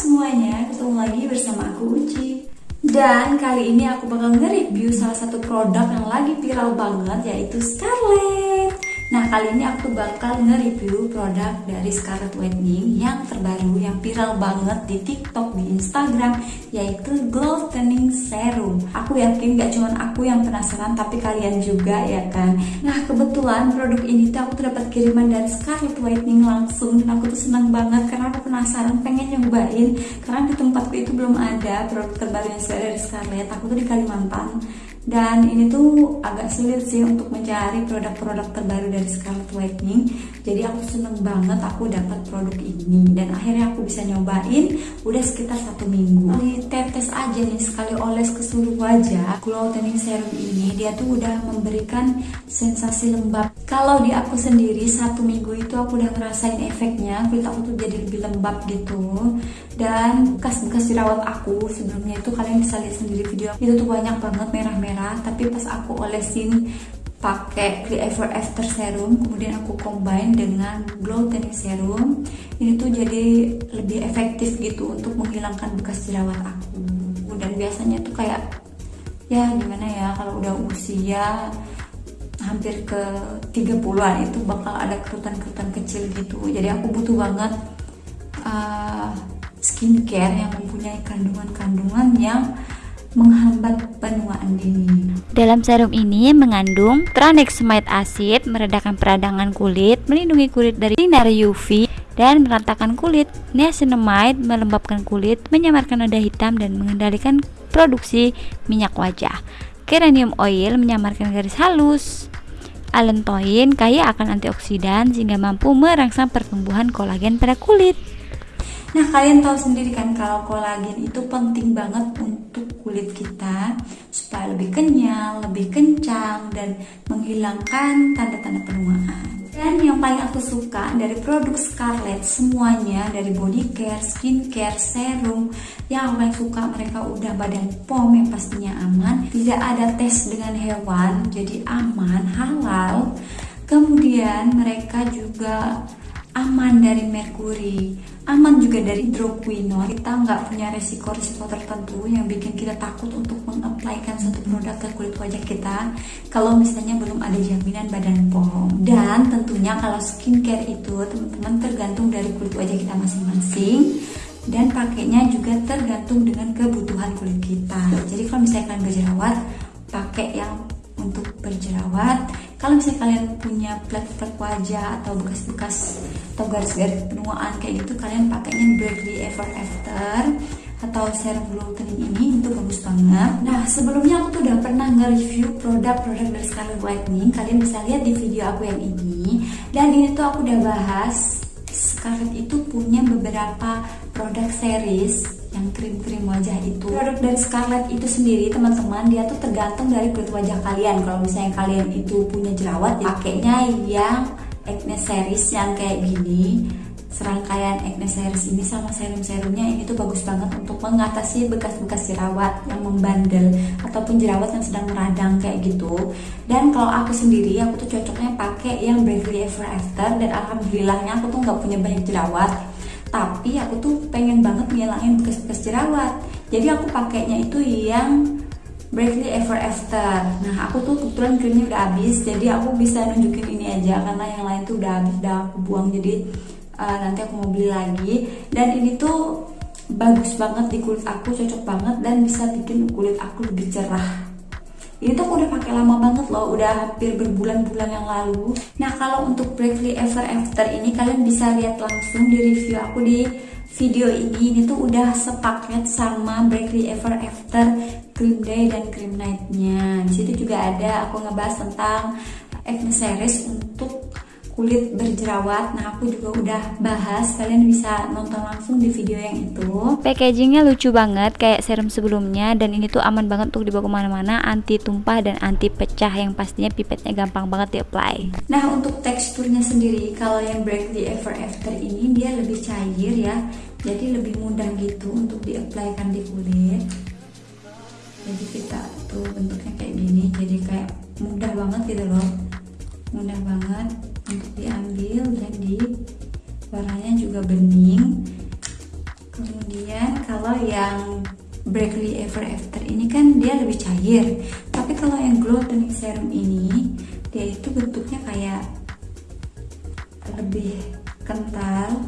Semuanya Ketemu lagi bersama aku Uci. Dan kali ini aku bakal nge-review salah satu produk yang lagi viral banget Yaitu Scarlett Nah kali ini aku bakal nge-review produk dari Scarlett Whitening yang terbaru yang viral banget di TikTok, di Instagram yaitu Glow Tanning Serum. Aku yakin gak cuma aku yang penasaran tapi kalian juga ya kan. Nah kebetulan produk ini tuh aku dapat kiriman dari Scarlett Whitening langsung dan aku tuh senang banget karena aku penasaran pengen nyobain karena di tempatku itu belum ada produk terbaru yang dari Scarlett. Aku tuh di Kalimantan dan ini tuh agak sulit sih untuk mencari produk-produk terbaru dari Scarlett Whitening jadi aku seneng banget aku dapat produk ini. Dan akhirnya aku bisa nyobain udah sekitar satu minggu. Di tes aja nih sekali oles ke seluruh wajah glow tanning serum ini dia tuh udah memberikan sensasi lembab. Kalau di aku sendiri satu minggu itu aku udah ngerasain efeknya kulit aku tuh jadi lebih lembab gitu dan bekas-bekas jerawat aku sebelumnya itu kalian bisa lihat sendiri video itu tuh banyak banget merah-merah. Merah tapi pas aku olesin pakai Clear Ever After Serum kemudian aku combine dengan Glow Tanning Serum ini tuh jadi lebih efektif gitu untuk menghilangkan bekas jerawat aku. Dan biasanya tuh kayak ya gimana ya kalau udah usia hampir ke 30-an itu bakal ada kerutan-kerutan kecil gitu. Jadi aku butuh banget uh, skincare yang mempunyai kandungan-kandungan yang menghambat penuaan dini. Dalam serum ini mengandung tranexamide acid, meredakan peradangan kulit, melindungi kulit dari sinar UV, dan meratakan kulit. Niacinamide melembabkan kulit, menyamarkan noda hitam, dan mengendalikan produksi minyak wajah. Geranium oil menyamarkan garis halus. Allantoin kaya akan antioksidan sehingga mampu merangsang pertumbuhan kolagen pada kulit. Nah, kalian tahu sendiri kan kalau kolagen itu penting banget untuk kulit kita supaya lebih kenyal, lebih kencang dan menghilangkan tanda-tanda penuaan. Dan yang paling aku suka dari produk Scarlett semuanya dari body care, skin care, serum yang aku paling suka mereka udah badan POM yang pastinya aman, tidak ada tes dengan hewan, jadi aman, halal. Kemudian mereka juga aman dari merkuri, aman juga dari hidroquinone. Kita nggak punya resiko-resiko tertentu yang bikin kita takut untuk mengaplikan satu produk ke kulit wajah kita kalau misalnya belum ada jaminan badan POM. Dan tentunya kalau skincare itu teman-teman tergantung dari kulit wajah kita masing-masing dan pakainya juga tergantung dengan kebutuhan kulit kita. Jadi kalau misalnya kalian berjerawat, pakai yang untuk berjerawat kalau misalnya kalian punya flek-flek wajah atau bekas-bekas atau garis-garis penuaan kayak gitu kalian pakainya Berkeley Ever After atau serum glow tanning ini itu bagus banget. Nah sebelumnya aku tuh udah pernah nge-review produk-produk dari Scarlett Whitening. Kalian bisa lihat di video aku yang ini. Dan ini tuh aku udah bahas Scarlett itu punya beberapa produk series yang krim-krim wajah itu. Produk dari Scarlett itu sendiri teman-teman dia tuh tergantung dari kulit wajah kalian. Kalau misalnya kalian itu punya jerawat ya pakainya yang acne series yang kayak gini. Serangkaian acne series ini sama serum-serumnya ini tuh bagus banget untuk mengatasi bekas-bekas jerawat yang membandel ataupun jerawat yang sedang meradang kayak gitu. Dan kalau aku sendiri aku tuh cocoknya pakai yang Bravely Ever After dan alhamdulillahnya aku tuh nggak punya banyak jerawat tapi aku tuh pengen banget ngilangin bekas-bekas jerawat. Jadi aku pakainya itu yang Bravely Ever After. Nah aku tuh kebetulan krimnya udah habis jadi aku bisa nunjukin ini aja karena yang lain tuh udah habis udah aku buang. Jadi uh, nanti aku mau beli lagi. Dan ini tuh bagus banget di kulit aku cocok banget dan bisa bikin kulit aku lebih cerah ini tuh aku udah pakai lama banget loh udah hampir berbulan-bulan yang lalu. Nah kalau untuk Bravely Ever After ini kalian bisa lihat langsung di review aku di video ini. Ini tuh udah sepaket sama Bravely Ever After Cream Day dan Cream Night-nya. Di situ juga ada aku ngebahas tentang acne series untuk kulit berjerawat. Nah aku juga udah bahas kalian bisa nonton langsung di video yang itu. Packagingnya lucu banget kayak serum sebelumnya dan ini tuh aman banget untuk dibawa ke mana-mana anti tumpah dan anti pecah yang pastinya pipetnya gampang banget di apply nah untuk teksturnya sendiri kalau yang Break the Ever After ini dia lebih cair ya. Jadi lebih mudah gitu untuk di applykan di kulit. Jadi kita tuh bentuknya kayak gini jadi kayak mudah banget gitu loh. Mudah banget untuk diambil dan di warnanya juga bening. Kemudian kalau yang Brackley Ever After ini kan dia lebih cair. Tapi kalau yang Glow Tonic Serum ini dia itu bentuknya kayak lebih kental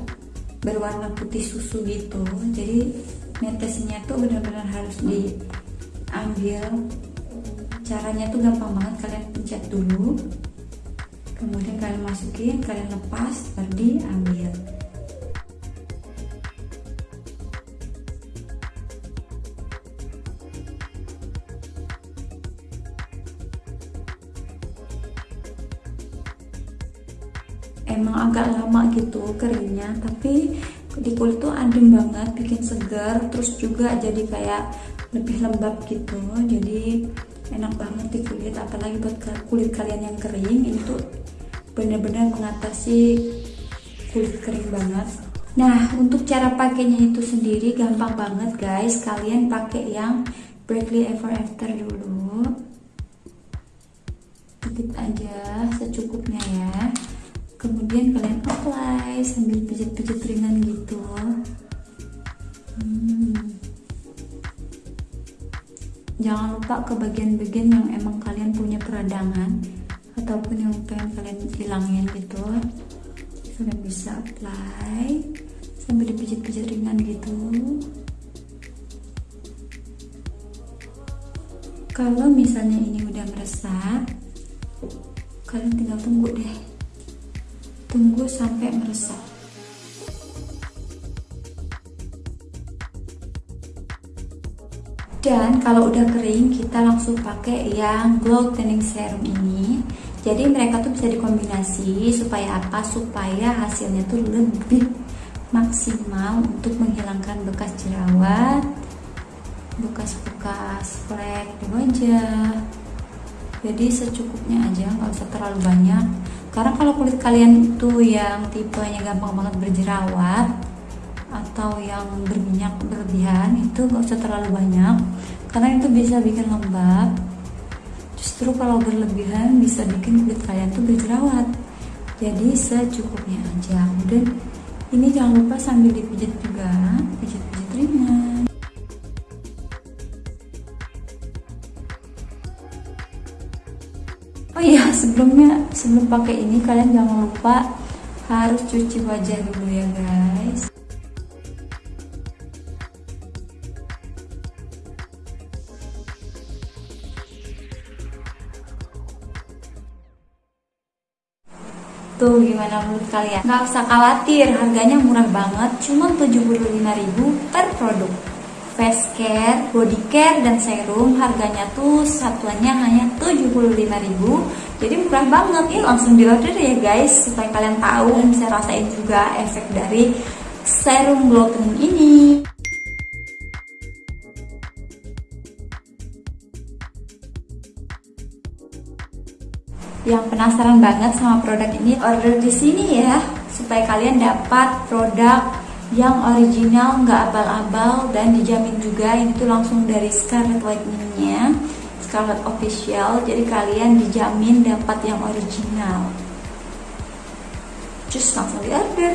berwarna putih susu gitu. Jadi netesnya tuh benar-benar harus diambil. Caranya tuh gampang banget kalian pencet dulu kemudian kalian masukin kalian lepas baru diambil emang agak lama gitu keringnya tapi di kulit tuh adem banget bikin segar terus juga jadi kayak lebih lembab gitu. Jadi enak banget di kulit apalagi buat kulit kalian yang kering ini tuh benar-benar mengatasi kulit kering banget. Nah untuk cara pakainya itu sendiri gampang banget guys. Kalian pakai yang Brackley Ever After dulu. Sedikit aja secukupnya ya. Kemudian kalian apply sambil pijit-pijit ringan gitu. Hmm. jangan lupa ke bagian-bagian yang emang kalian punya peradangan ataupun yang pengen kalian hilangin gitu kalian bisa apply sambil dipijit-pijit ringan gitu kalau misalnya ini udah meresap kalian tinggal tunggu deh Tunggu sampai meresap. Dan kalau udah kering, kita langsung pakai yang glow tanning serum ini. Jadi mereka tuh bisa dikombinasi supaya apa? Supaya hasilnya tuh lebih maksimal untuk menghilangkan bekas jerawat, bekas-bekas flek di wajah. Jadi secukupnya aja, nggak usah terlalu banyak karena kalau kulit kalian itu yang tipenya gampang banget berjerawat atau yang berminyak berlebihan itu gak usah terlalu banyak. Karena itu bisa bikin lembab. Justru kalau berlebihan bisa bikin kulit kalian tuh berjerawat. Jadi secukupnya aja. Dan ini jangan lupa sambil dipijit juga. Pijit-pijit ringan. Oh iya sebelumnya sebelum pakai ini kalian jangan lupa harus cuci wajah dulu ya guys Tuh gimana menurut kalian? Gak usah khawatir, harganya murah banget, cuma 75.000 per produk. Face care, body care, dan serum harganya tuh satuannya hanya 75.000 jadi murah banget. Ya langsung di order ya guys supaya kalian tahu. Dan bisa rasain juga efek dari serum glow ini penasaran banget sama produk ini, order di sini ya supaya kalian dapat produk yang original, nggak abal-abal dan dijamin juga ini tuh langsung dari Scarlet Lightningnya Scarlet Official. Jadi kalian dijamin dapat yang original. Just langsung di order.